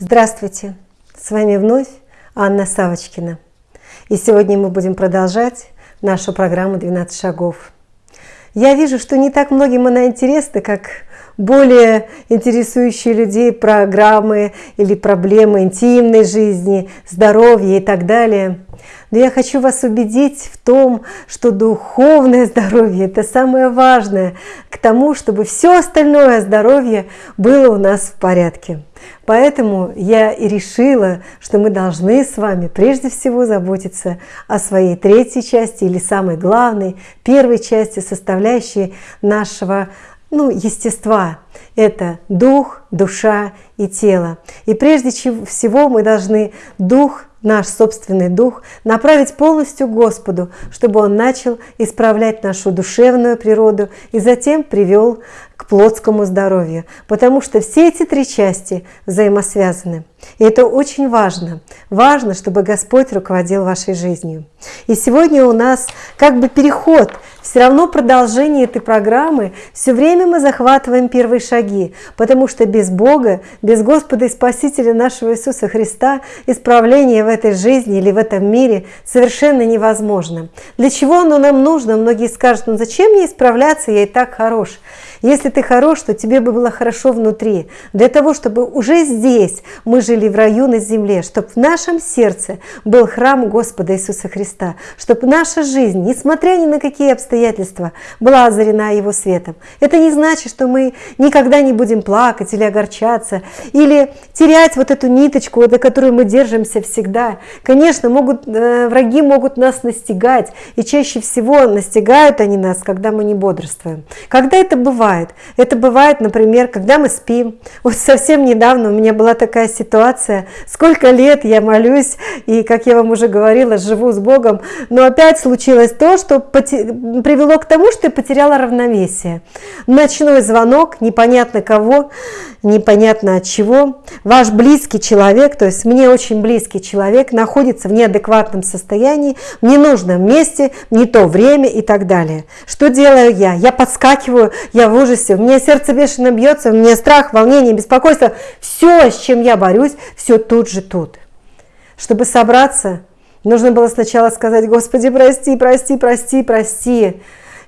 Здравствуйте! С вами вновь Анна Савочкина. И сегодня мы будем продолжать нашу программу «12 шагов». Я вижу, что не так многим она интересна, как более интересующие людей программы или проблемы интимной жизни, здоровья и так далее. Но я хочу вас убедить в том, что духовное здоровье – это самое важное к тому, чтобы все остальное здоровье было у нас в порядке. Поэтому я и решила, что мы должны с вами прежде всего заботиться о своей третьей части или самой главной, первой части, составляющей нашего ну, естества. Это дух, душа и тело. И прежде всего мы должны дух наш собственный дух, направить полностью Господу, чтобы Он начал исправлять нашу душевную природу и затем привел к плотскому здоровью, потому что все эти три части взаимосвязаны. И это очень важно. Важно, чтобы Господь руководил вашей жизнью. И сегодня у нас как бы переход, все равно продолжение этой программы. Все время мы захватываем первые шаги, потому что без Бога, без Господа и Спасителя нашего Иисуса Христа исправление в этой жизни или в этом мире совершенно невозможно. Для чего оно нам нужно? Многие скажут, ну зачем мне исправляться, я и так хорош. Если ты хорош, то тебе бы было хорошо внутри. Для того, чтобы уже здесь мы жили в раю на земле, чтобы в нашем сердце был храм Господа Иисуса Христа, чтобы наша жизнь, несмотря ни на какие обстоятельства, была озарена Его светом. Это не значит, что мы никогда не будем плакать или огорчаться, или терять вот эту ниточку, до которой мы держимся всегда. Конечно, могут, э, враги могут нас настигать, и чаще всего настигают они нас, когда мы не бодрствуем. Когда это бывает? Бывает. Это бывает, например, когда мы спим. Вот совсем недавно у меня была такая ситуация. Сколько лет я молюсь, и, как я вам уже говорила, живу с Богом, но опять случилось то, что привело к тому, что я потеряла равновесие. Ночной звонок, непонятно кого, непонятно от чего. Ваш близкий человек, то есть мне очень близкий человек, находится в неадекватном состоянии, в ненужном месте, не то время и так далее. Что делаю я? Я подскакиваю, я в ужасе, у меня сердце бешено бьется, у меня страх, волнение, беспокойство. Все, с чем я борюсь, все тут же тут. Чтобы собраться, нужно было сначала сказать, Господи, прости, прости, прости, прости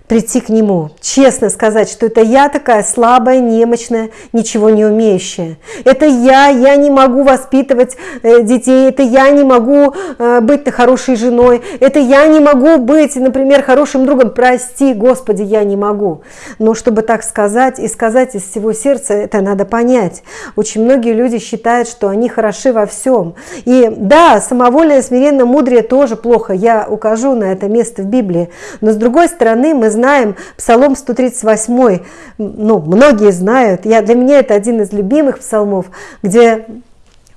прийти к Нему, честно сказать, что это я такая слабая, немощная, ничего не умеющая. Это я, я не могу воспитывать э, детей, это я не могу э, быть хорошей женой, это я не могу быть, например, хорошим другом. Прости, Господи, я не могу. Но чтобы так сказать и сказать из всего сердца, это надо понять. Очень многие люди считают, что они хороши во всем. И да, самовольное, смиренно, мудрее тоже плохо. Я укажу на это место в Библии. Но с другой стороны, мы знаем Псалом 138, ну, многие знают, я, для меня это один из любимых псалмов, где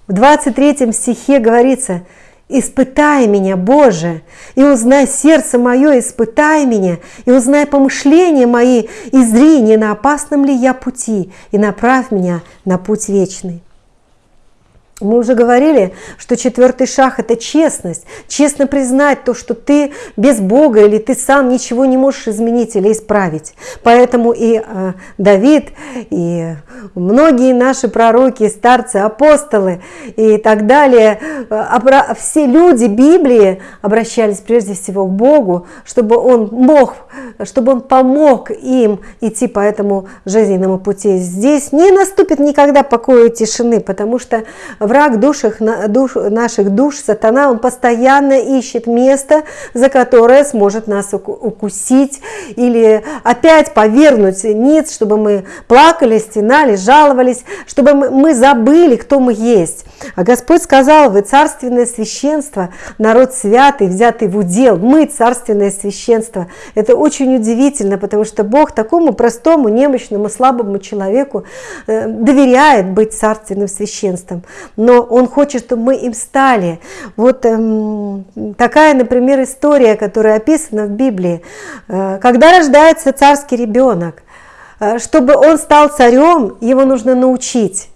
в 23 стихе говорится «Испытай меня, Боже, и узнай сердце мое, испытай меня, и узнай помышления мои, и зри, не на опасном ли я пути, и направь меня на путь вечный». Мы уже говорили, что четвертый шаг – это честность. Честно признать то, что ты без Бога или ты сам ничего не можешь изменить или исправить. Поэтому и э, Давид, и многие наши пророки, старцы, апостолы и так далее, э, все люди Библии обращались прежде всего к Богу, чтобы Он мог, чтобы Он помог им идти по этому жизненному пути. Здесь не наступит никогда покоя и тишины, потому что враг душах, душ, наших душ, сатана, он постоянно ищет место, за которое сможет нас укусить или опять повернуть ниц, чтобы мы плакали, стенали, жаловались, чтобы мы забыли, кто мы есть. А Господь сказал, вы царственное священство, народ святый, взятый в удел, мы царственное священство. Это очень удивительно, потому что Бог такому простому, немощному, слабому человеку э, доверяет быть царственным священством но Он хочет, чтобы мы им стали. Вот эм, такая, например, история, которая описана в Библии. Э, когда рождается царский ребенок, э, чтобы он стал царем, его нужно научить.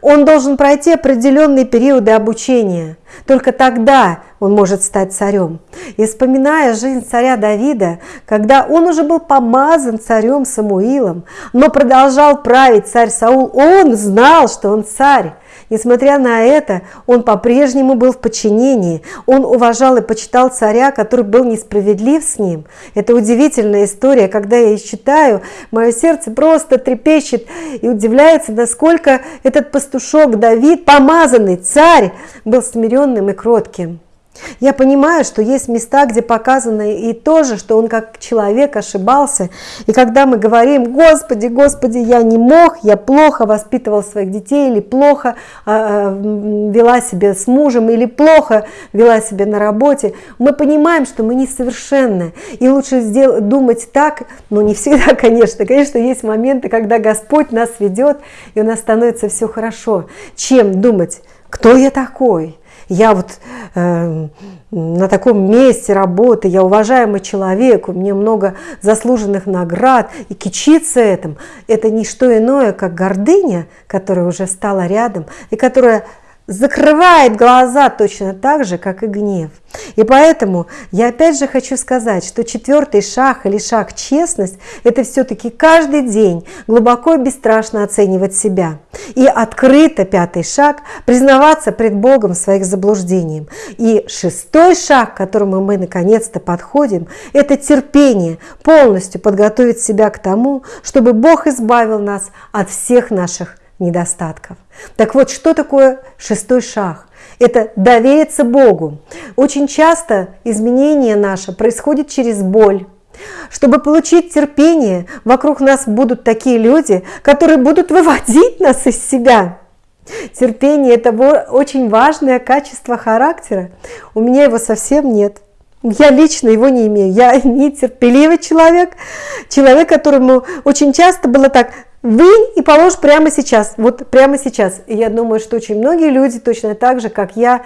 Он должен пройти определенные периоды обучения. Только тогда он может стать царем. И вспоминая жизнь царя Давида, когда он уже был помазан царем Самуилом, но продолжал править царь Саул, он знал, что он царь. Несмотря на это, он по-прежнему был в подчинении. Он уважал и почитал царя, который был несправедлив с ним. Это удивительная история. Когда я ее читаю, мое сердце просто трепещет и удивляется, насколько этот пастушок Давид, помазанный царь, был смиренным и кротким. Я понимаю, что есть места, где показано и тоже, что он как человек ошибался. И когда мы говорим, Господи, Господи, я не мог, я плохо воспитывал своих детей, или плохо э, вела себя с мужем, или плохо вела себя на работе, мы понимаем, что мы несовершенны. И лучше думать так, но не всегда, конечно. Конечно, есть моменты, когда Господь нас ведет, и у нас становится все хорошо, чем думать, кто я такой, я вот э, на таком месте работы, я уважаемый человек, у меня много заслуженных наград, и кичиться этим, это не что иное, как гордыня, которая уже стала рядом, и которая закрывает глаза точно так же, как и гнев. И поэтому я опять же хочу сказать, что четвертый шаг или шаг честность – это все-таки каждый день глубоко и бесстрашно оценивать себя. И открыто пятый шаг – признаваться пред Богом своих заблуждениях. И шестой шаг, к которому мы наконец-то подходим – это терпение, полностью подготовить себя к тому, чтобы Бог избавил нас от всех наших недостатков. Так вот, что такое шестой шаг? Это довериться Богу. Очень часто изменение наше происходит через боль. Чтобы получить терпение, вокруг нас будут такие люди, которые будут выводить нас из себя. Терпение – это очень важное качество характера. У меня его совсем нет. Я лично его не имею. Я нетерпеливый человек, человек, которому очень часто было так, Вынь и положь прямо сейчас, вот прямо сейчас. И я думаю, что очень многие люди точно так же, как я,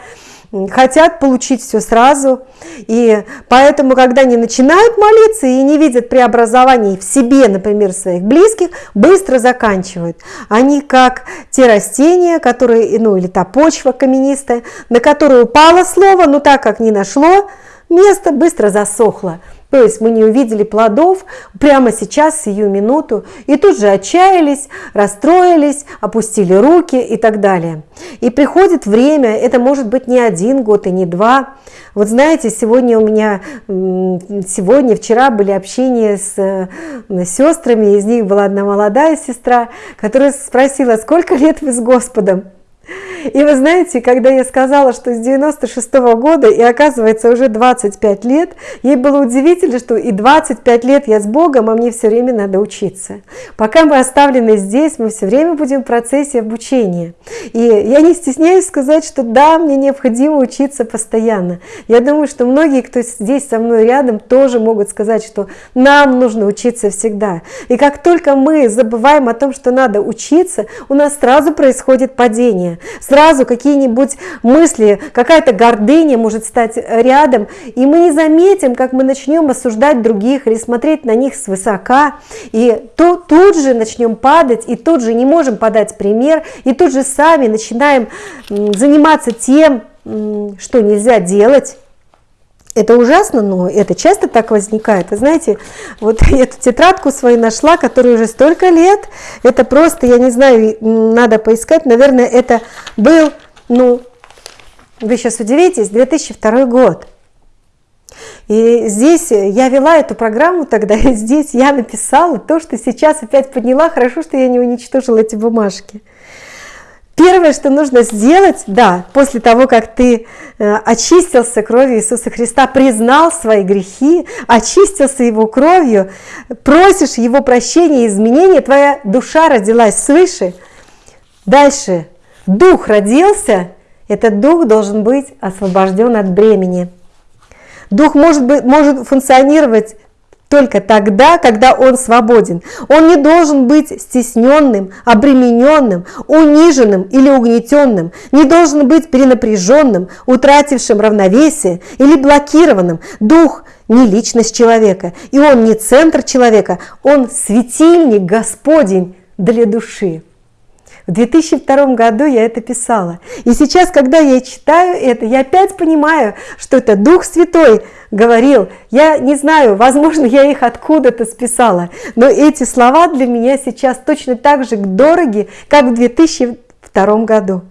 хотят получить все сразу. И поэтому, когда они начинают молиться и не видят преобразований в себе, например, своих близких, быстро заканчивают. Они как те растения, которые, ну или та почва каменистая, на которую упало слово, но так как не нашло, место быстро засохло. То есть мы не увидели плодов прямо сейчас, сию минуту, и тут же отчаялись, расстроились, опустили руки и так далее. И приходит время, это может быть не один год и не два. Вот знаете, сегодня у меня, сегодня, вчера были общения с, с сестрами, из них была одна молодая сестра, которая спросила, сколько лет вы с Господом? И вы знаете, когда я сказала, что с 96 -го года, и оказывается уже 25 лет, ей было удивительно, что и 25 лет я с Богом, а мне все время надо учиться. Пока мы оставлены здесь, мы все время будем в процессе обучения. И я не стесняюсь сказать, что да, мне необходимо учиться постоянно. Я думаю, что многие, кто здесь со мной рядом, тоже могут сказать, что нам нужно учиться всегда. И как только мы забываем о том, что надо учиться, у нас сразу происходит падение сразу какие-нибудь мысли, какая-то гордыня может стать рядом, и мы не заметим, как мы начнем осуждать других или смотреть на них свысока, и то, тут же начнем падать, и тут же не можем подать пример, и тут же сами начинаем заниматься тем, что нельзя делать, это ужасно, но это часто так возникает. Вы знаете, вот я эту тетрадку свою нашла, которая уже столько лет. Это просто, я не знаю, надо поискать. Наверное, это был, ну, вы сейчас удивитесь, 2002 год. И здесь я вела эту программу тогда, и здесь я написала то, что сейчас опять подняла. Хорошо, что я не уничтожила эти бумажки. Первое, что нужно сделать, да, после того, как ты э, очистился кровью Иисуса Христа, признал свои грехи, очистился Его кровью, просишь Его прощения и изменения, твоя душа родилась свыше. Дальше, дух родился, этот дух должен быть освобожден от бремени. Дух может, быть, может функционировать только тогда, когда он свободен. Он не должен быть стесненным, обремененным, униженным или угнетенным, не должен быть перенапряженным, утратившим равновесие или блокированным. Дух не личность человека, и он не центр человека, он светильник Господень для души. В 2002 году я это писала. И сейчас, когда я читаю это, я опять понимаю, что это Дух Святой говорил. Я не знаю, возможно, я их откуда-то списала, но эти слова для меня сейчас точно так же дороги, как в 2002 году.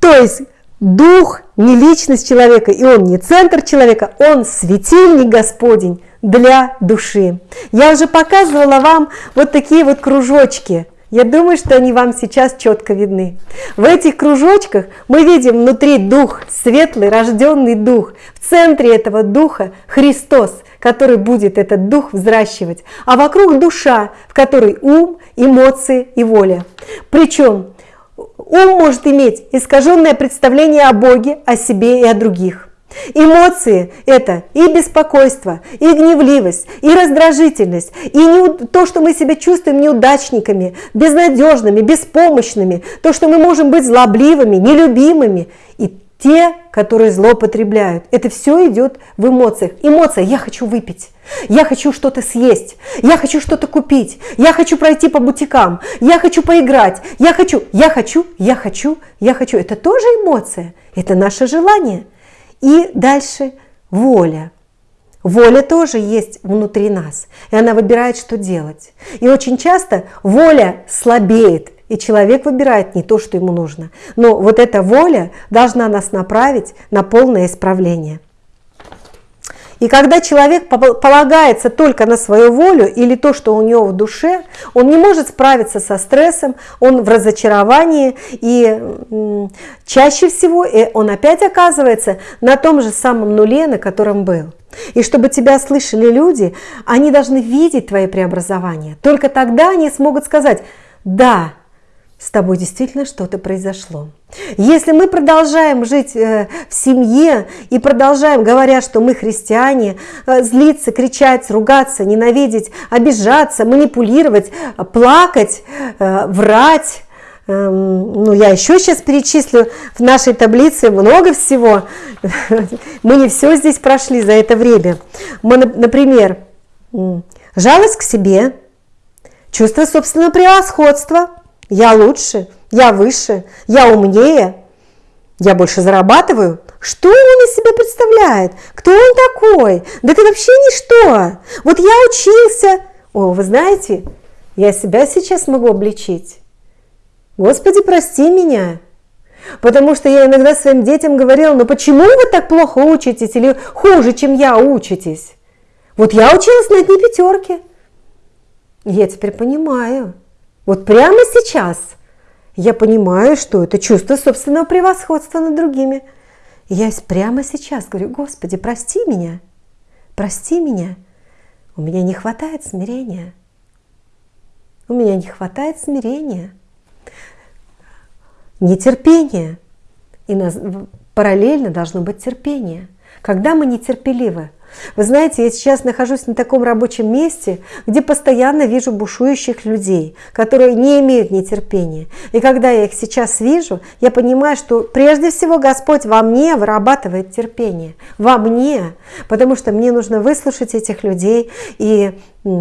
То есть дух не личность человека, и он не центр человека, он светильник Господень для души. Я уже показывала вам вот такие вот кружочки. Я думаю, что они вам сейчас четко видны. В этих кружочках мы видим внутри дух, светлый, рожденный дух. В центре этого духа Христос, который будет этот дух взращивать. А вокруг душа, в которой ум, эмоции и воля. Причем ум может иметь искаженное представление о Боге, о себе и о других. Эмоции – это и беспокойство, и гневливость, и раздражительность, и не, то, что мы себя чувствуем неудачниками, безнадежными, беспомощными, то, что мы можем быть злобливыми, нелюбимыми, и те, которые злоупотребляют. Это все идет в эмоциях. Эмоция – я хочу выпить, я хочу что-то съесть, я хочу что-то купить, я хочу пройти по бутикам, я хочу поиграть, я хочу, я хочу, я хочу, я хочу. Это тоже эмоция, это наше желание – и дальше воля. Воля тоже есть внутри нас, и она выбирает, что делать. И очень часто воля слабеет, и человек выбирает не то, что ему нужно. Но вот эта воля должна нас направить на полное исправление. И когда человек полагается только на свою волю или то, что у него в душе, он не может справиться со стрессом, он в разочаровании, и чаще всего э, он опять оказывается на том же самом нуле, на котором был. И чтобы тебя слышали люди, они должны видеть твои преобразования. Только тогда они смогут сказать, да, с тобой действительно что-то произошло. Если мы продолжаем жить э, в семье и продолжаем, говоря, что мы христиане, э, злиться, кричать, ругаться, ненавидеть, обижаться, манипулировать, плакать, э, врать, эм, ну, я еще сейчас перечислю в нашей таблице много всего. Мы не все здесь прошли за это время. Мы, например, жалость к себе, чувство собственного превосходства – я лучше, я выше, я умнее, я больше зарабатываю. Что он из себя представляет? Кто он такой? Да ты вообще ничто. Вот я учился. О, вы знаете, я себя сейчас могу обличить. Господи, прости меня. Потому что я иногда своим детям говорила, ну почему вы так плохо учитесь или хуже, чем я учитесь? Вот я училась на одни пятерки. Я теперь понимаю. Вот прямо сейчас я понимаю, что это чувство собственного превосходства над другими. Я прямо сейчас говорю, Господи, прости меня, прости меня. У меня не хватает смирения. У меня не хватает смирения, нетерпения. И параллельно должно быть терпение. Когда мы нетерпеливы, вы знаете, я сейчас нахожусь на таком рабочем месте, где постоянно вижу бушующих людей, которые не имеют нетерпения. И когда я их сейчас вижу, я понимаю, что прежде всего Господь во мне вырабатывает терпение. Во мне. Потому что мне нужно выслушать этих людей и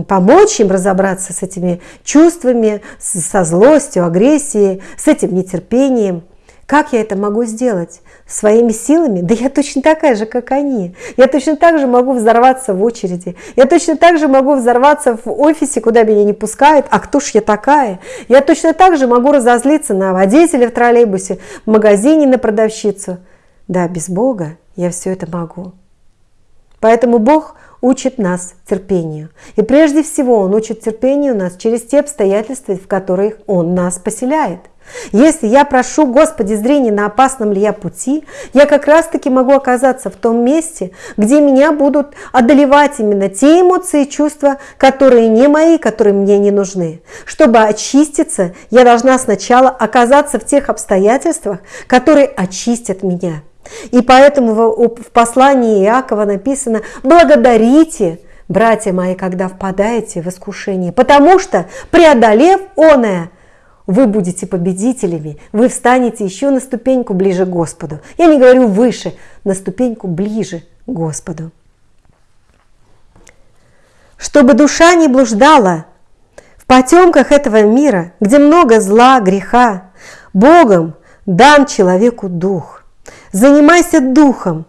помочь им разобраться с этими чувствами, со злостью, агрессией, с этим нетерпением. Как я это могу сделать? Своими силами? Да я точно такая же, как они. Я точно так же могу взорваться в очереди. Я точно так же могу взорваться в офисе, куда меня не пускают. А кто ж я такая? Я точно так же могу разозлиться на водителя в троллейбусе, в магазине на продавщицу. Да, без Бога я все это могу. Поэтому Бог учит нас терпению. И прежде всего Он учит терпению нас через те обстоятельства, в которых Он нас поселяет – если я прошу, Господи, зрения на опасном ли я пути, я как раз-таки могу оказаться в том месте, где меня будут одолевать именно те эмоции и чувства, которые не мои, которые мне не нужны. Чтобы очиститься, я должна сначала оказаться в тех обстоятельствах, которые очистят меня. И поэтому в послании Иакова написано «Благодарите, братья мои, когда впадаете в искушение, потому что, преодолев оное, вы будете победителями, вы встанете еще на ступеньку ближе к Господу. Я не говорю выше, на ступеньку ближе к Господу. Чтобы душа не блуждала в потемках этого мира, где много зла, греха, Богом дан человеку дух. Занимайся духом,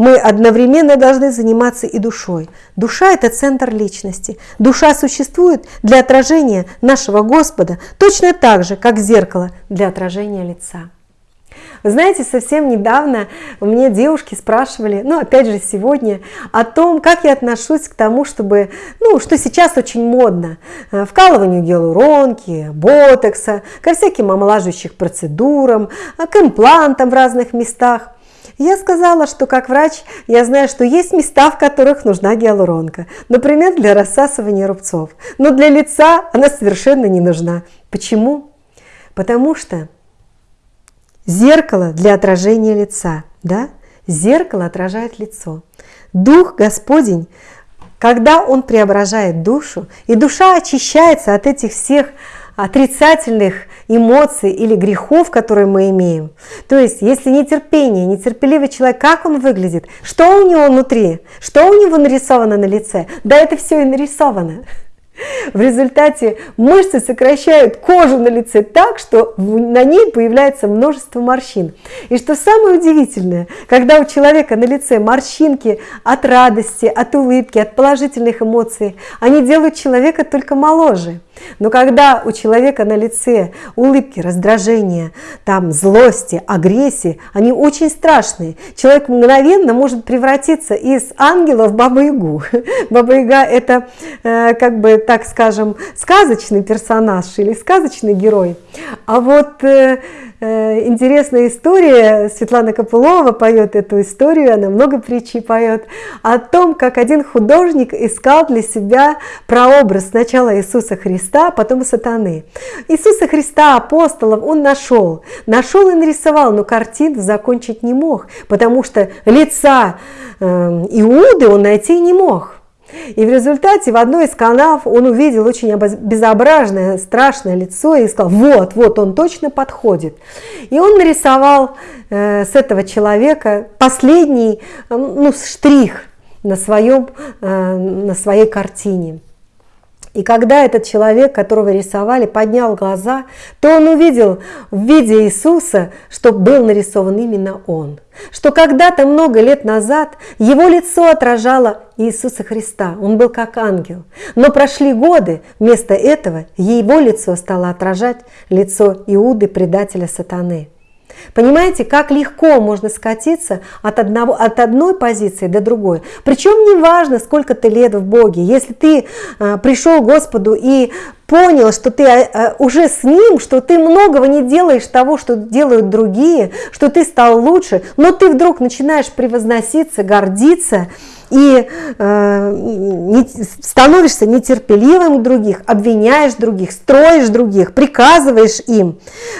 мы одновременно должны заниматься и душой. Душа – это центр личности. Душа существует для отражения нашего Господа точно так же, как зеркало для отражения лица. Вы знаете, совсем недавно у меня девушки спрашивали, ну опять же сегодня, о том, как я отношусь к тому, чтобы, ну, что сейчас очень модно, э, вкалыванию гиалуронки, ботокса, ко всяким омолаживающих процедурам, э, к имплантам в разных местах. Я сказала, что как врач я знаю, что есть места, в которых нужна гиалуронка. Например, для рассасывания рубцов. Но для лица она совершенно не нужна. Почему? Потому что зеркало для отражения лица. Да? Зеркало отражает лицо. Дух Господень, когда Он преображает душу, и душа очищается от этих всех отрицательных эмоций или грехов, которые мы имеем. То есть, если нетерпение, нетерпеливый человек, как он выглядит, что у него внутри, что у него нарисовано на лице, да это все и нарисовано. В результате мышцы сокращают кожу на лице так, что на ней появляется множество морщин. И что самое удивительное, когда у человека на лице морщинки от радости, от улыбки, от положительных эмоций, они делают человека только моложе. Но когда у человека на лице улыбки, раздражения, там злости, агрессии, они очень страшные. Человек мгновенно может превратиться из ангела в бабу-ягу. Баба-яга это, э, как бы, так скажем, сказочный персонаж или сказочный герой. А вот э, интересная история. Светлана Копылова поет эту историю, она много притчей поет, о том, как один художник искал для себя прообраз сначала Иисуса Христа, а потом сатаны. Иисуса Христа, апостолов, он нашел. Нашел и нарисовал, но картину закончить не мог, потому что лица э, Иуды он найти не мог. И в результате в одной из канав он увидел очень безобразное, страшное лицо и сказал, вот, вот он точно подходит. И он нарисовал э, с этого человека последний э, ну, штрих на, своем, э, на своей картине. И когда этот человек, которого рисовали, поднял глаза, то он увидел в виде Иисуса, что был нарисован именно он. Что когда-то много лет назад его лицо отражало Иисуса Христа, он был как ангел. Но прошли годы, вместо этого его лицо стало отражать лицо Иуды, предателя сатаны. Понимаете, как легко можно скатиться от, одного, от одной позиции до другой. Причем не важно, сколько ты лет в Боге. Если ты э, пришел к Господу и понял, что ты э, уже с Ним, что ты многого не делаешь того, что делают другие, что ты стал лучше, но ты вдруг начинаешь превозноситься, гордиться, и э, не, становишься нетерпеливым к других, обвиняешь других, строишь других, приказываешь им.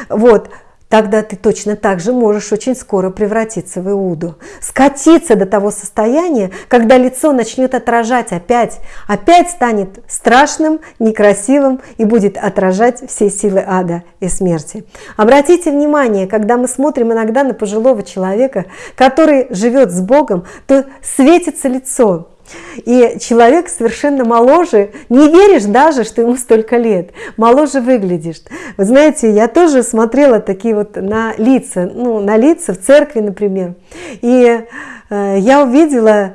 Вот тогда ты точно так же можешь очень скоро превратиться в Иуду. Скатиться до того состояния, когда лицо начнет отражать опять, опять станет страшным, некрасивым и будет отражать все силы ада и смерти. Обратите внимание, когда мы смотрим иногда на пожилого человека, который живет с Богом, то светится лицо, и человек совершенно моложе, не веришь даже, что ему столько лет, моложе выглядишь. Вы знаете, я тоже смотрела такие вот на лица, ну, на лица в церкви, например, и э, я увидела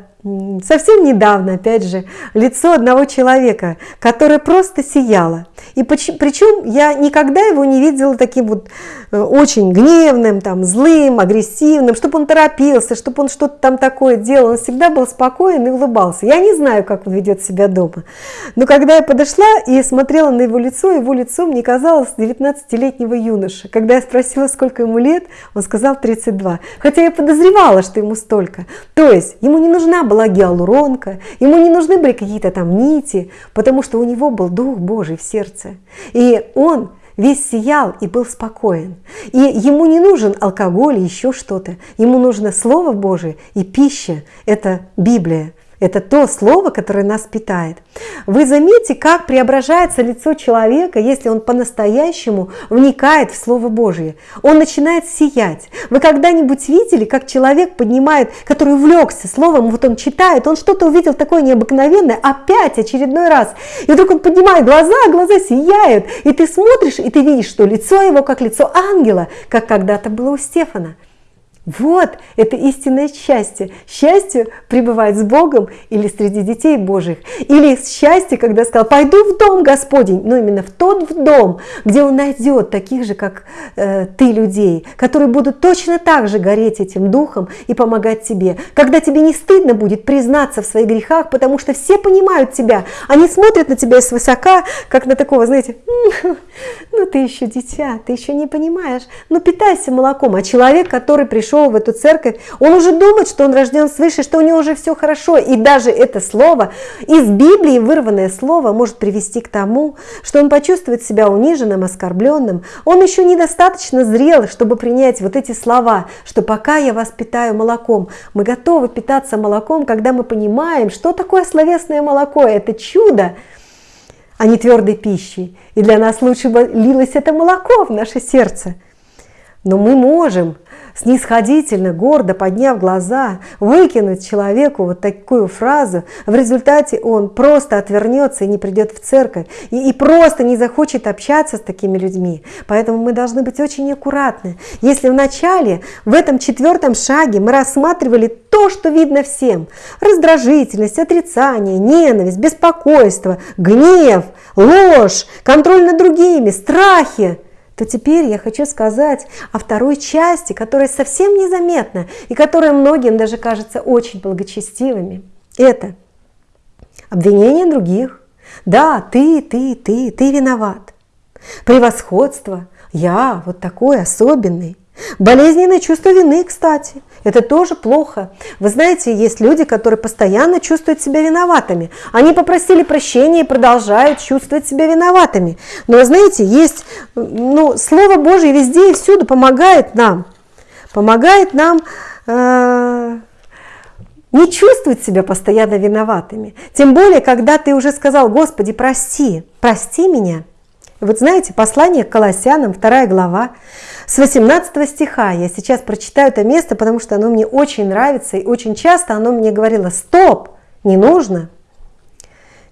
совсем недавно, опять же, лицо одного человека, которое просто сияло. И причем я никогда его не видела таким вот э, очень гневным, там, злым, агрессивным, чтобы он торопился, чтобы он что-то там такое делал. Он всегда был спокоен и улыбался. Я не знаю, как он ведет себя дома. Но когда я подошла и смотрела на его лицо, его лицо мне казалось 19-летнего юноши. Когда я спросила, сколько ему лет, он сказал 32. Хотя я подозревала, что ему столько. То есть ему не нужна была была гиалуронка, ему не нужны были какие-то там нити, потому что у него был Дух Божий в сердце. И он весь сиял и был спокоен. И ему не нужен алкоголь и еще что-то. Ему нужно Слово Божие и пища. Это Библия. Это то слово, которое нас питает. Вы заметите, как преображается лицо человека, если он по-настоящему вникает в Слово Божье. Он начинает сиять. Вы когда-нибудь видели, как человек поднимает, который увлекся Словом, вот он читает, он что-то увидел такое необыкновенное, опять очередной раз. И вдруг он поднимает глаза, а глаза сияют. И ты смотришь, и ты видишь, что лицо его как лицо ангела, как когда-то было у Стефана. Вот, это истинное счастье. Счастье пребывать с Богом или среди детей Божьих. Или счастье, когда сказал, пойду в дом Господень, но именно в тот в дом, где Он найдет таких же, как э, ты, людей, которые будут точно так же гореть этим духом и помогать тебе. Когда тебе не стыдно будет признаться в своих грехах, потому что все понимают тебя. Они смотрят на тебя свысока, как на такого, знаете, ну ты еще дитя, ты еще не понимаешь. Ну питайся молоком. А человек, который пришел пришел в эту церковь, он уже думает, что он рожден свыше, что у него уже все хорошо. И даже это слово, из Библии вырванное слово, может привести к тому, что он почувствует себя униженным, оскорбленным. Он еще недостаточно зрел, чтобы принять вот эти слова, что пока я вас питаю молоком, мы готовы питаться молоком, когда мы понимаем, что такое словесное молоко. Это чудо а не твердой пищей. И для нас лучше бы лилось это молоко в наше сердце. Но мы можем снисходительно, гордо подняв глаза, выкинуть человеку вот такую фразу, в результате он просто отвернется и не придет в церковь, и, и просто не захочет общаться с такими людьми. Поэтому мы должны быть очень аккуратны. Если в начале, в этом четвертом шаге мы рассматривали то, что видно всем, раздражительность, отрицание, ненависть, беспокойство, гнев, ложь, контроль над другими, страхи, то теперь я хочу сказать о второй части, которая совсем незаметна и которая многим даже кажется очень благочестивыми. Это обвинение других. Да, ты, ты, ты, ты виноват. Превосходство. Я вот такой особенный. Болезненное чувство вины, кстати, это тоже плохо. Вы знаете, есть люди, которые постоянно чувствуют себя виноватыми. Они попросили прощения и продолжают чувствовать себя виноватыми. Но вы знаете, есть, ну, Слово Божье везде и всюду помогает нам. Помогает нам э, не чувствовать себя постоянно виноватыми. Тем более, когда ты уже сказал, Господи, прости, прости меня. Вот знаете, послание к Колоссянам, 2 глава, с 18 стиха. Я сейчас прочитаю это место, потому что оно мне очень нравится, и очень часто оно мне говорило, стоп, не нужно.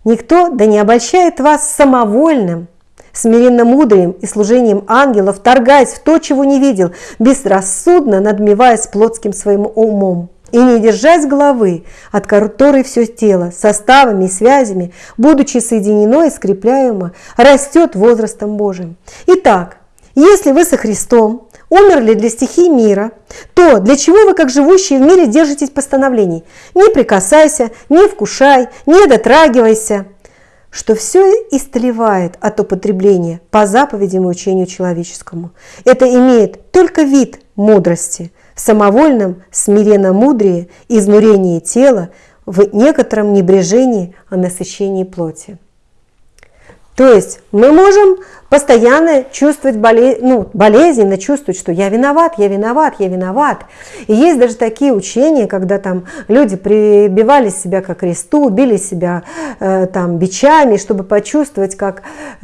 Никто да не обольщает вас самовольным, смиренно мудрым и служением ангелов, торгаясь в то, чего не видел, безрассудно надмеваясь плотским своим умом и не держась головы, от которой все тело, составами и связями, будучи соединено и скрепляемо, растет возрастом Божиим. Итак, если вы со Христом умерли для стихий мира, то для чего вы, как живущие в мире, держитесь постановлений? Не прикасайся, не вкушай, не дотрагивайся, что все истлевает от употребления по заповедям и учению человеческому. Это имеет только вид мудрости, в самовольном смиренно-мудрее, изнурении тела, в некотором небрежении о насыщении плоти. То есть мы можем постоянно чувствовать болезнь, ну, болезненно чувствовать, что я виноват, я виноват, я виноват. И есть даже такие учения, когда там люди прибивали себя к кресту, били себя э, там бичами, чтобы почувствовать, как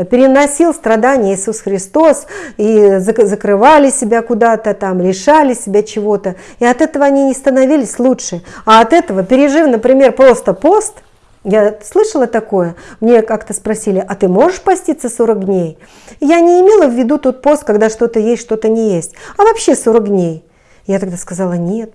переносил страдания Иисус Христос, и закрывали себя куда-то там, лишали себя чего-то. И от этого они не становились лучше. А от этого, пережив, например, просто пост – я слышала такое, мне как-то спросили, а ты можешь поститься 40 дней? Я не имела в виду тот пост, когда что-то есть, что-то не есть, а вообще 40 дней. Я тогда сказала, нет,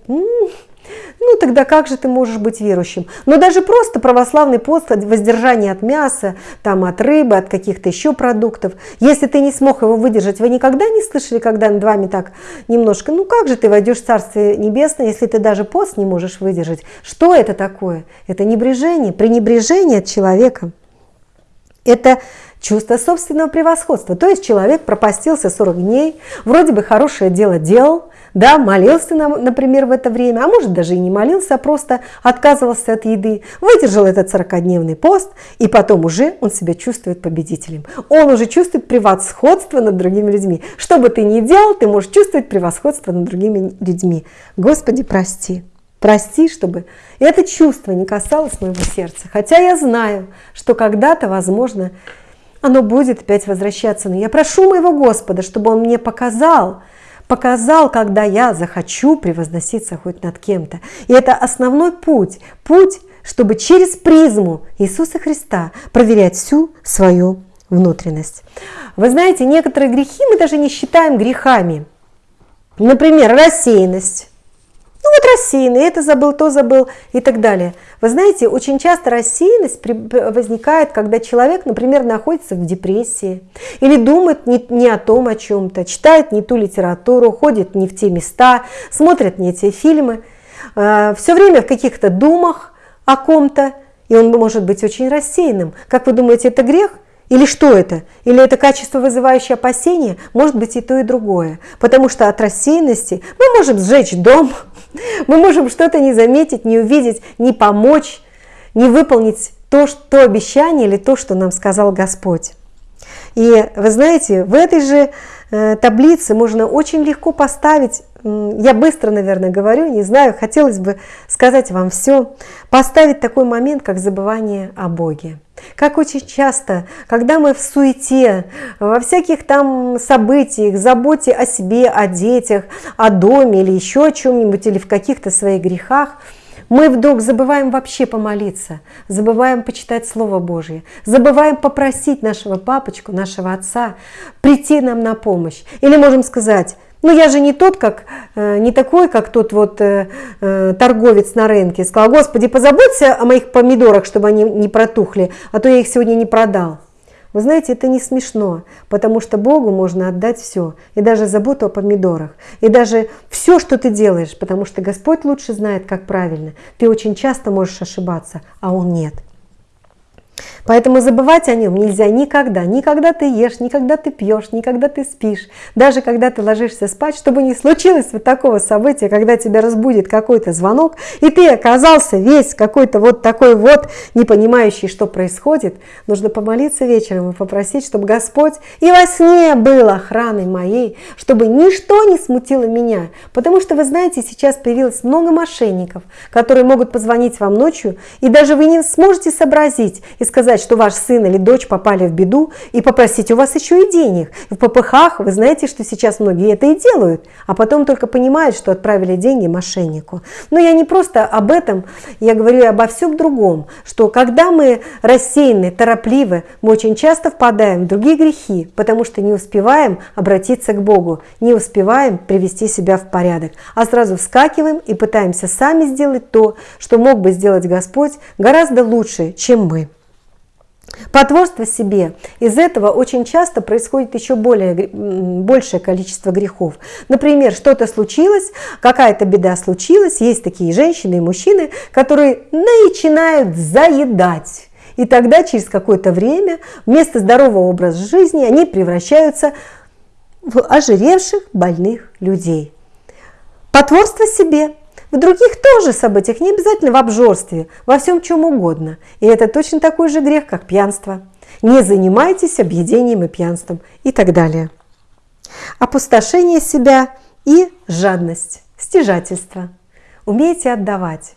ну тогда как же ты можешь быть верующим? Но даже просто православный пост, воздержание от мяса, там, от рыбы, от каких-то еще продуктов, если ты не смог его выдержать, вы никогда не слышали, когда над вами так немножко, ну как же ты войдешь в Царствие Небесное, если ты даже пост не можешь выдержать? Что это такое? Это небрежение, пренебрежение от человека. Это чувство собственного превосходства. То есть человек пропастился 40 дней, вроде бы хорошее дело делал, да, молился, например, в это время, а может даже и не молился, а просто отказывался от еды, выдержал этот 40-днневный пост, и потом уже он себя чувствует победителем. Он уже чувствует превосходство над другими людьми. Что бы ты ни делал, ты можешь чувствовать превосходство над другими людьми. Господи, прости. Прости, чтобы это чувство не касалось моего сердца. Хотя я знаю, что когда-то, возможно, оно будет опять возвращаться. Но я прошу моего Господа, чтобы Он мне показал, показал, когда я захочу превозноситься хоть над кем-то. И это основной путь, путь, чтобы через призму Иисуса Христа проверять всю свою внутренность. Вы знаете, некоторые грехи мы даже не считаем грехами. Например, рассеянность. Ну вот рассеянный, это забыл, то забыл и так далее. Вы знаете, очень часто рассеянность возникает, когда человек, например, находится в депрессии или думает не, не о том о чем-то, читает не ту литературу, ходит не в те места, смотрит не те фильмы, э, все время в каких-то думах о ком-то, и он может быть очень рассеянным. Как вы думаете, это грех? Или что это? Или это качество, вызывающее опасения? Может быть и то, и другое. Потому что от рассеянности мы можем сжечь дом, мы можем что-то не заметить, не увидеть, не помочь, не выполнить то, что обещание или то, что нам сказал Господь. И вы знаете, в этой же э, таблице можно очень легко поставить я быстро, наверное, говорю, не знаю, хотелось бы сказать вам все, поставить такой момент, как забывание о Боге. Как очень часто, когда мы в суете, во всяких там событиях, заботе о себе, о детях, о доме или еще о чем-нибудь, или в каких-то своих грехах, мы вдруг забываем вообще помолиться, забываем почитать Слово Божье, забываем попросить нашего папочку, нашего отца прийти нам на помощь. Или можем сказать, ну, я же не тот, как, э, не такой, как тот вот э, э, торговец на рынке. Сказал, Господи, позаботься о моих помидорах, чтобы они не протухли, а то я их сегодня не продал. Вы знаете, это не смешно, потому что Богу можно отдать все, и даже заботу о помидорах, и даже все, что ты делаешь, потому что Господь лучше знает, как правильно. Ты очень часто можешь ошибаться, а Он нет. Поэтому забывать о нем нельзя никогда. Никогда ты ешь, никогда ты пьешь, никогда ты спишь. Даже когда ты ложишься спать, чтобы не случилось вот такого события, когда тебя разбудит какой-то звонок, и ты оказался весь какой-то вот такой вот, не понимающий, что происходит, нужно помолиться вечером и попросить, чтобы Господь и во сне был охраной моей, чтобы ничто не смутило меня. Потому что, вы знаете, сейчас появилось много мошенников, которые могут позвонить вам ночью, и даже вы не сможете сообразить и сказать, что ваш сын или дочь попали в беду и попросить у вас еще и денег. В ППХ вы знаете, что сейчас многие это и делают, а потом только понимают, что отправили деньги мошеннику. Но я не просто об этом, я говорю обо всем другом, что когда мы рассеяны, торопливы, мы очень часто впадаем в другие грехи, потому что не успеваем обратиться к Богу, не успеваем привести себя в порядок, а сразу вскакиваем и пытаемся сами сделать то, что мог бы сделать Господь гораздо лучше, чем мы. Потворство себе. Из этого очень часто происходит еще более, большее количество грехов. Например, что-то случилось, какая-то беда случилась, есть такие женщины и мужчины, которые начинают заедать. И тогда через какое-то время вместо здорового образа жизни они превращаются в ожиревших больных людей. Потворство себе в других тоже событиях, не обязательно в обжорстве, во всем чем угодно. И это точно такой же грех, как пьянство. Не занимайтесь объедением и пьянством и так далее. Опустошение себя и жадность, стяжательство. Умейте отдавать.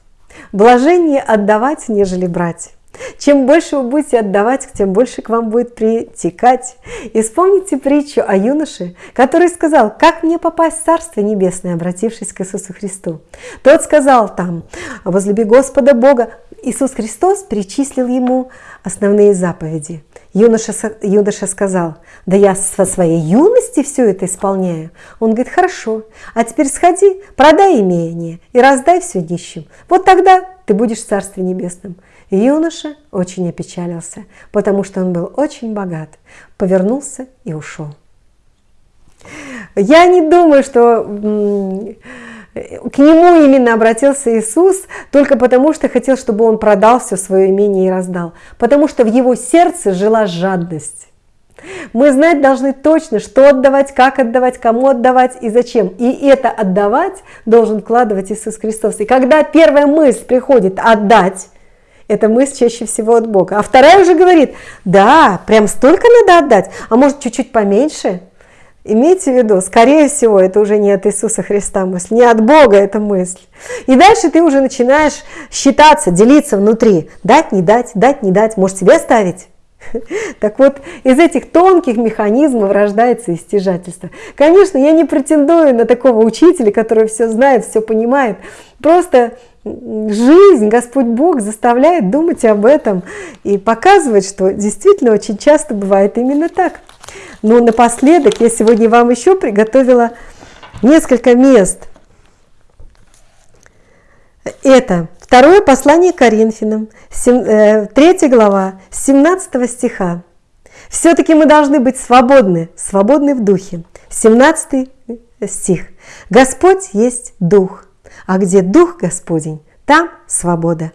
Блажение отдавать, нежели брать. Чем больше вы будете отдавать, тем больше к вам будет притекать. И вспомните притчу о юноше, который сказал, как мне попасть в Царство Небесное, обратившись к Иисусу Христу. Тот сказал там, возлюби Господа Бога. Иисус Христос перечислил ему основные заповеди. Юноша, юноша сказал, да я со своей юности все это исполняю. Он говорит, хорошо, а теперь сходи, продай имение и раздай все нищим. Вот тогда ты будешь в Царстве Небесном. Юноша очень опечалился, потому что он был очень богат, повернулся и ушел. Я не думаю, что к нему именно обратился Иисус только потому, что хотел, чтобы он продал все свое имение и раздал. Потому что в его сердце жила жадность. Мы знать должны точно, что отдавать, как отдавать, кому отдавать и зачем. И это отдавать должен вкладывать Иисус Христос. И когда первая мысль приходит отдать, эта мысль чаще всего от Бога. А вторая уже говорит, да, прям столько надо отдать, а может чуть-чуть поменьше. Имейте в виду, скорее всего, это уже не от Иисуса Христа мысль, не от Бога эта мысль. И дальше ты уже начинаешь считаться, делиться внутри. Дать, не дать, дать, не дать, может себе оставить. Так вот, из этих тонких механизмов рождается истяжательство. Конечно, я не претендую на такого учителя, который все знает, все понимает. Просто жизнь, Господь Бог заставляет думать об этом и показывать, что действительно очень часто бывает именно так. Но напоследок я сегодня вам еще приготовила несколько мест Это второе послание Коринфянам, 3 э, глава, 17 стиха. Все-таки мы должны быть свободны, свободны в духе. 17 стих. Господь есть Дух, а где Дух Господень, там свобода.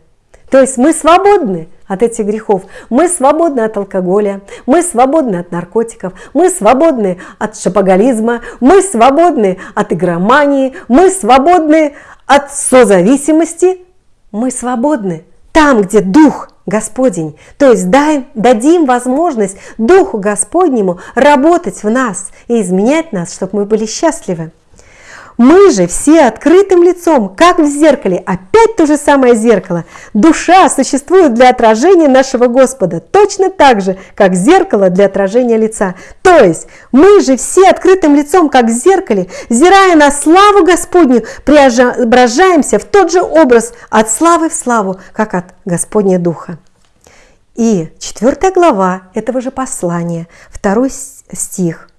То есть мы свободны от этих грехов. Мы свободны от алкоголя, мы свободны от наркотиков, мы свободны от шапоголизма, мы свободны от игромании, мы свободны от созависимости, мы свободны там, где Дух Господень. То есть дай, дадим возможность Духу Господнему работать в нас и изменять нас, чтобы мы были счастливы. Мы же все открытым лицом, как в зеркале, опять то же самое зеркало. Душа существует для отражения нашего Господа, точно так же, как зеркало для отражения лица. То есть мы же все открытым лицом, как в зеркале, зирая на славу Господню, преображаемся в тот же образ от славы в славу, как от Господня Духа. И четвертая глава этого же послания, второй стих –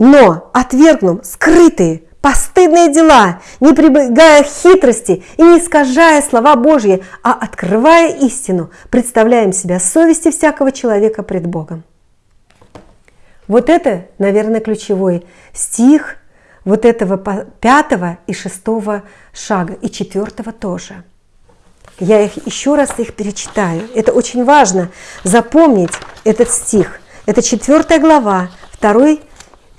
но отвергнем скрытые, постыдные дела, не прибегая хитрости и не искажая слова Божьи, а открывая истину, представляем себя совести всякого человека пред Богом. Вот это, наверное, ключевой стих вот этого пятого и шестого шага, и четвертого тоже. Я их еще раз их перечитаю. Это очень важно запомнить этот стих. Это четвертая глава, второй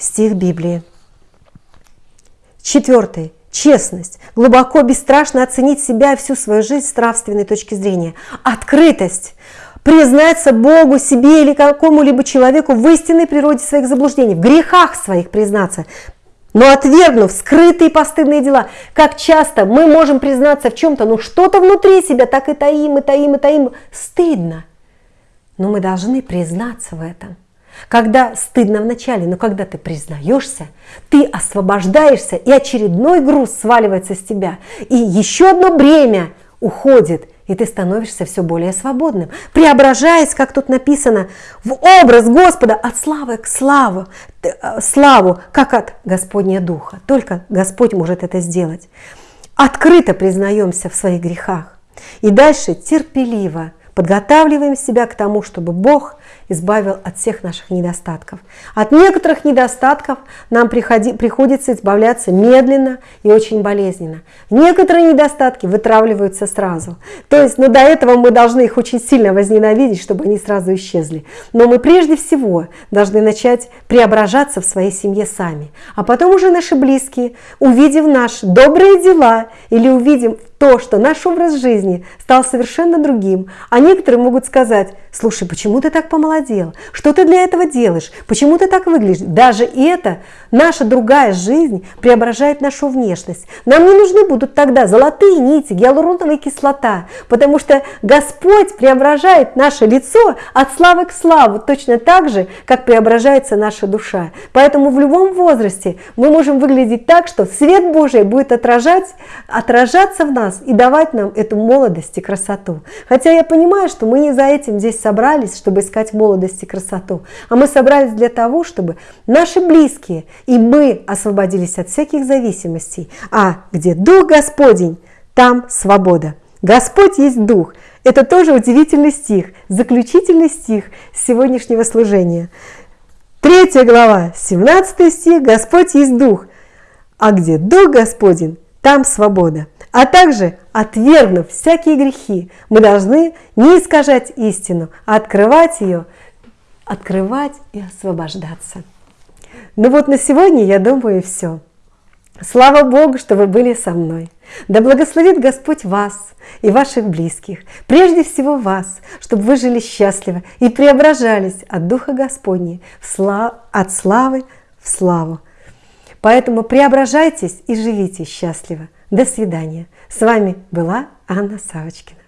стих Библии. Четвертый. Честность. Глубоко, бесстрашно оценить себя и всю свою жизнь с нравственной точки зрения. Открытость. Признаться Богу, себе или какому-либо человеку в истинной природе своих заблуждений, в грехах своих признаться, но отвергнув скрытые постыдные дела, как часто мы можем признаться в чем-то, но что-то внутри себя так и таим, и таим, и таим, стыдно. Но мы должны признаться в этом. Когда стыдно вначале, но когда ты признаешься, ты освобождаешься, и очередной груз сваливается с тебя, и еще одно бремя уходит, и ты становишься все более свободным, преображаясь, как тут написано, в образ Господа от славы к славу, э, славу, как от Господня Духа. Только Господь может это сделать. Открыто признаемся в своих грехах. И дальше терпеливо подготавливаем себя к тому, чтобы Бог избавил от всех наших недостатков. От некоторых недостатков нам приходи, приходится избавляться медленно и очень болезненно. Некоторые недостатки вытравливаются сразу. То есть, ну, до этого мы должны их очень сильно возненавидеть, чтобы они сразу исчезли. Но мы прежде всего должны начать преображаться в своей семье сами. А потом уже наши близкие, увидев наши добрые дела или увидим то, что наш образ жизни стал совершенно другим, а некоторые могут сказать, слушай, почему ты так помолодел? Что ты для этого делаешь? Почему ты так выглядишь? Даже это, наша другая жизнь преображает нашу внешность. Нам не нужны будут тогда золотые нити, гиалуроновая кислота, потому что Господь преображает наше лицо от славы к славу, точно так же, как преображается наша душа. Поэтому в любом возрасте мы можем выглядеть так, что свет Божий будет отражать, отражаться в нас, нас и давать нам эту молодость и красоту. Хотя я понимаю, что мы не за этим здесь собрались, чтобы искать молодость и красоту, а мы собрались для того, чтобы наши близкие и мы освободились от всяких зависимостей. А где Дух Господень, там свобода. Господь есть Дух. Это тоже удивительный стих, заключительный стих сегодняшнего служения. Третья глава, 17 стих, Господь есть Дух. А где Дух Господень, там свобода. А также, отвергнув всякие грехи, мы должны не искажать истину, а открывать ее, открывать и освобождаться. Ну вот на сегодня, я думаю, все. Слава Богу, что вы были со мной. Да благословит Господь вас и ваших близких, прежде всего вас, чтобы вы жили счастливо и преображались от Духа Господня от славы в славу. Поэтому преображайтесь и живите счастливо. До свидания. С вами была Анна Савочкина.